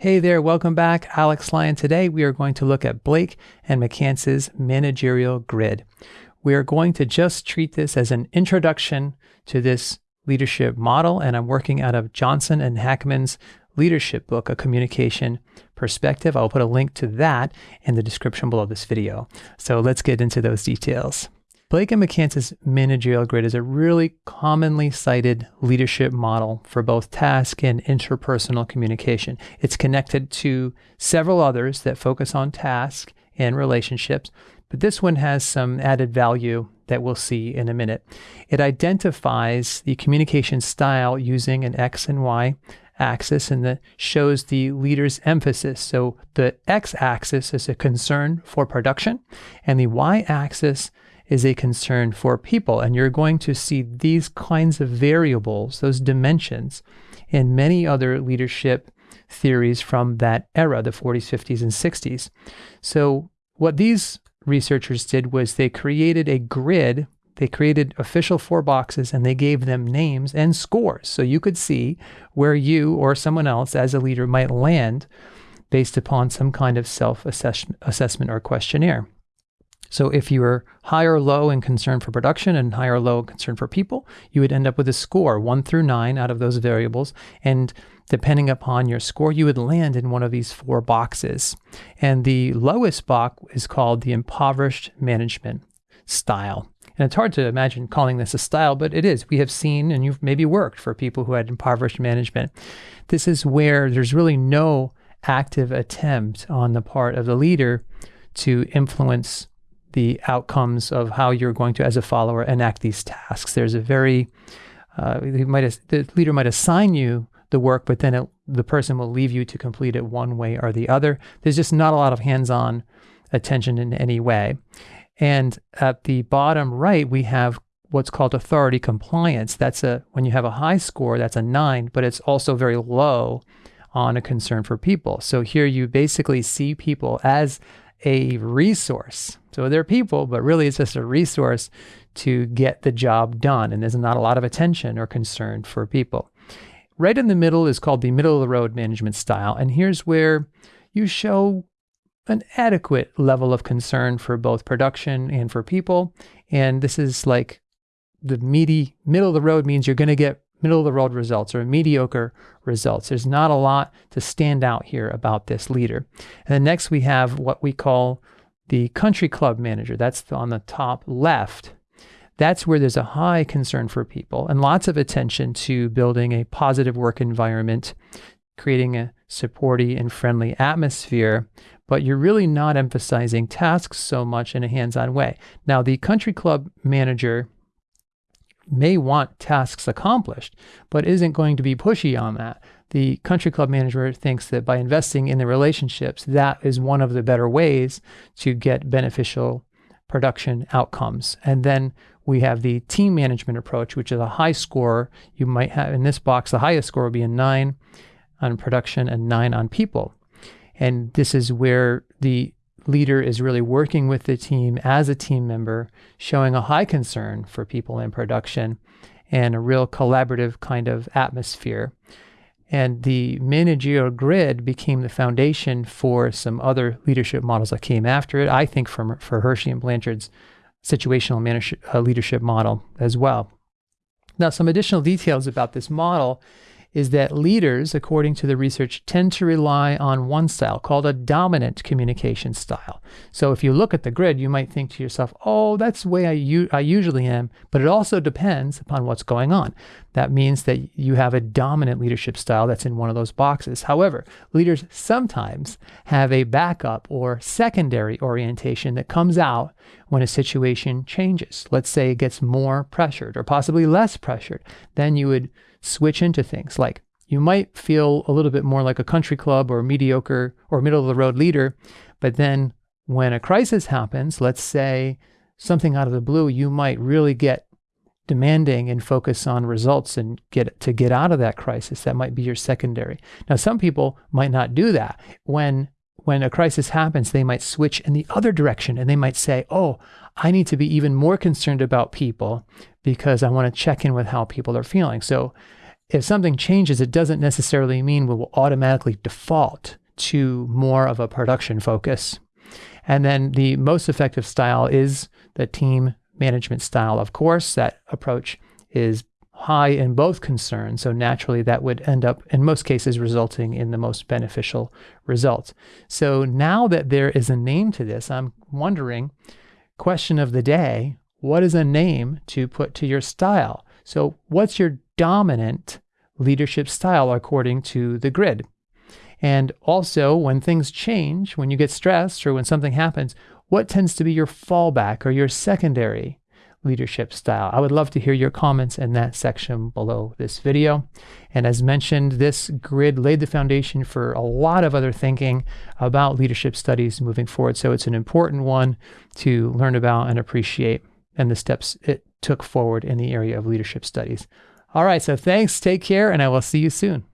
Hey there, welcome back. Alex Lyon. Today we are going to look at Blake and McCanse's managerial grid. We are going to just treat this as an introduction to this leadership model, and I'm working out of Johnson and Hackman's leadership book, A Communication Perspective. I'll put a link to that in the description below this video. So let's get into those details. Blake and McCanse's managerial grid is a really commonly cited leadership model for both task and interpersonal communication. It's connected to several others that focus on task and relationships, but this one has some added value that we'll see in a minute. It identifies the communication style using an X and Y axis and that shows the leader's emphasis. So the X axis is a concern for production, and the Y axis is a concern for people. And you're going to see these kinds of variables, those dimensions, in many other leadership theories from that era, the 40s, 50s, and 60s. So, what these researchers did was they created a grid. They created official four boxes and they gave them names and scores. So you could see where you or someone else as a leader might land based upon some kind of self assessment or questionnaire. So if you were high or low in concern for production and high or low in concern for people, you would end up with a score, one through nine out of those variables. And depending upon your score, you would land in one of these four boxes. And the lowest box is called the impoverished management style. And it's hard to imagine calling this a style, but it is. We have seen, and you've maybe worked for people who had impoverished management. This is where there's really no active attempt on the part of the leader to influence the outcomes of how you're going to, as a follower, enact these tasks. There's a very, uh, might the leader might assign you the work, but then it, the person will leave you to complete it one way or the other. There's just not a lot of hands-on attention in any way. And at the bottom right, we have what's called authority compliance. That's a when you have a high score, that's a nine, but it's also very low on a concern for people. So here you basically see people as a resource. So they're people, but really it's just a resource to get the job done. And there's not a lot of attention or concern for people. Right in the middle is called the middle of the road management style. And here's where you show an adequate level of concern for both production and for people. And this is like the meaty middle of the road means you're going to get middle of the road results or mediocre results. There's not a lot to stand out here about this leader. And then next we have what we call the country club manager. That's on the top left. That's where there's a high concern for people and lots of attention to building a positive work environment, creating a supportive and friendly atmosphere, but you're really not emphasizing tasks so much in a hands on way. Now, the country club manager may want tasks accomplished, but isn't going to be pushy on that. The country club manager thinks that by investing in the relationships, that is one of the better ways to get beneficial production outcomes. And then we have the team management approach, which is a high score. You might have in this box, the highest score will be a nine on production and nine on people. And this is where the leader is really working with the team as a team member, showing a high concern for people in production and a real collaborative kind of atmosphere. And the managerial grid became the foundation for some other leadership models that came after it. I think from, for Hersey and Blanchard's situational manage, uh, leadership model as well. Now, some additional details about this model is that leaders, according to the research, tend to rely on one style called a dominant communication style. So if you look at the grid, you might think to yourself, oh, that's the way I, I usually am, but it also depends upon what's going on. That means that you have a dominant leadership style that's in one of those boxes. However, leaders sometimes have a backup or secondary orientation that comes out when a situation changes. Let's say it gets more pressured or possibly less pressured. Then you would switch into things like you might feel a little bit more like a country club or mediocre or middle of the road leader, but then when a crisis happens, let's say something out of the blue, you might really get demanding and focus on results and get to get out of that crisis. That might be your secondary. Now, some people might not do that. When when a crisis happens, they might switch in the other direction and they might say, "Oh, I need to be even more concerned about people because I want to check in with how people are feeling. So if something changes, it doesn't necessarily mean we will automatically default to more of a production focus. And then the most effective style is the team management style. Of course, that approach is high in both concerns. So naturally, that would end up, in most cases, resulting in the most beneficial results. So now that there is a name to this, I'm wondering question of the day what is a name to put to your style? So, what's your dominant leadership style according to the grid? And also, when things change, when you get stressed or when something happens, what tends to be your fallback or your secondary leadership style? I would love to hear your comments in that section below this video. And as mentioned, this grid laid the foundation for a lot of other thinking about leadership studies moving forward. So it's an important one to learn about and appreciate and the steps it took forward in the area of leadership studies. All right, so thanks, take care, and I will see you soon.